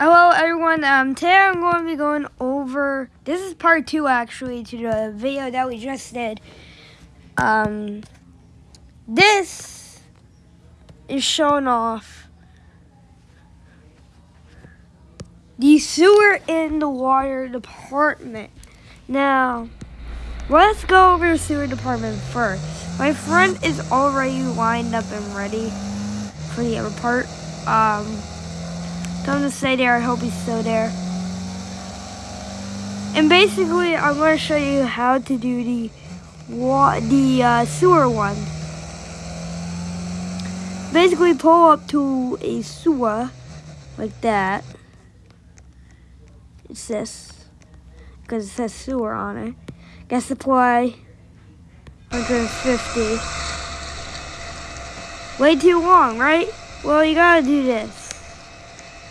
Hello everyone, um, today I'm going to be going over, this is part two actually to the video that we just did. Um, this is showing off the sewer in the water department. Now, let's go over the sewer department first. My friend is already lined up and ready for the other part. Um, Tell him to stay there. I hope he's still there. And basically, I'm going to show you how to do the the uh, sewer one. Basically, pull up to a sewer like that. It's this because it says sewer on it. Gas supply 150. Way too long, right? Well, you gotta do this.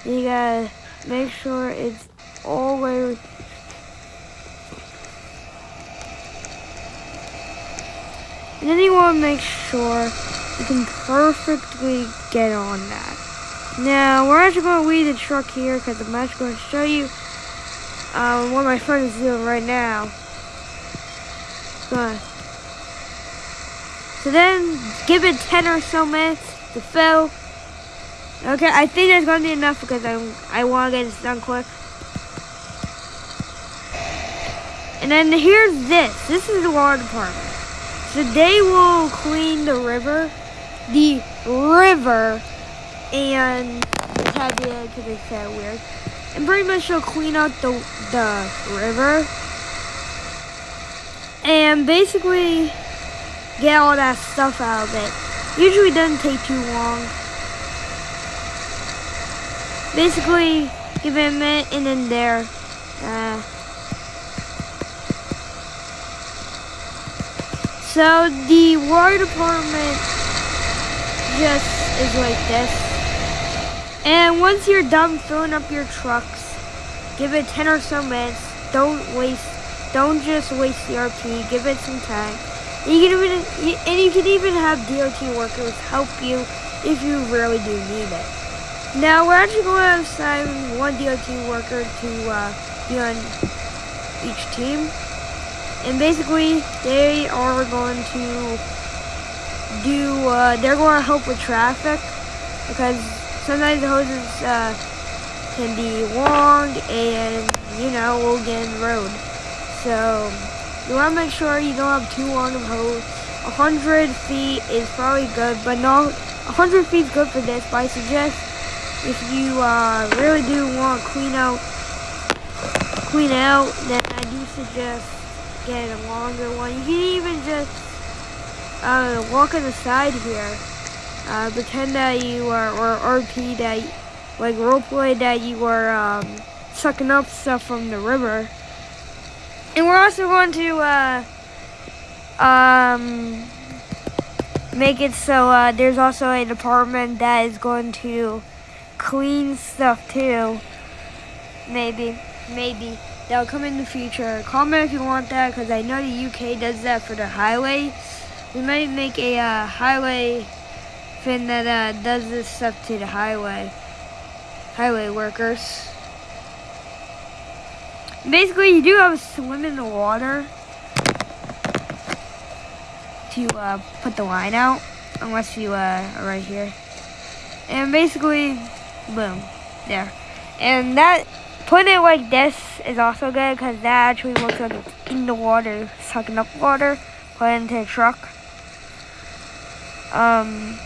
You gotta make sure it's all way and then you want to make sure you can perfectly get on that. Now, we're actually going to leave the truck here because I'm actually going to show you um, what my friend is doing right now. So then, give it 10 or so minutes to fill. Okay, I think that's gonna be enough because I I want to get this done quick. And then here's this. This is the water department. So they will clean the river, the river, and it's had the because kind of weird. And pretty much they'll clean out the the river, and basically get all that stuff out of it. Usually doesn't take too long basically give it a minute and there. Uh, so the water department just is like this. And once you're done filling up your trucks, give it 10 or so minutes. Don't waste, don't just waste the RP. Give it some time. You can even, and you can even have DOT workers help you if you really do need it. Now we're actually going to assign one DOT worker to uh, be on each team. And basically, they are going to do, uh, they're going to help with traffic because sometimes the hoses uh, can be long and, you know, we'll get in the road. So, you want to make sure you don't have too long of hose. 100 feet is probably good, but not 100 feet is good for this, but I suggest if you uh, really do want clean out, clean out, then I do suggest getting a longer one. You can even just uh, walk on the side here. Uh, pretend that you are, or RP that, like roleplay that you are um, sucking up stuff from the river. And we're also going to uh, um, make it so uh, there's also a department that is going to clean stuff too. Maybe, maybe. That'll come in the future. Comment if you want that because I know the UK does that for the highway. We might make a uh, highway thing that uh, does this stuff to the highway. Highway workers. Basically, you do have to swim in the water to uh, put the line out, unless you uh, are right here. And basically, boom, there. And that, putting it like this is also good because that actually looks like it's in the water, sucking up water, put it into a truck. Um,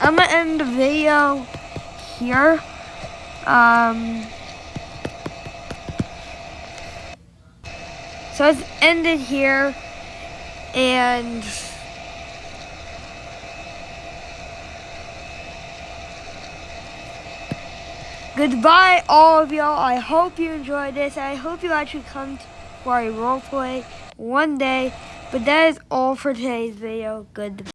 I'm gonna end the video here. Um, so it's ended here and Goodbye, all of y'all. I hope you enjoyed this. I hope you actually come for a role play one day. But that is all for today's video. Goodbye.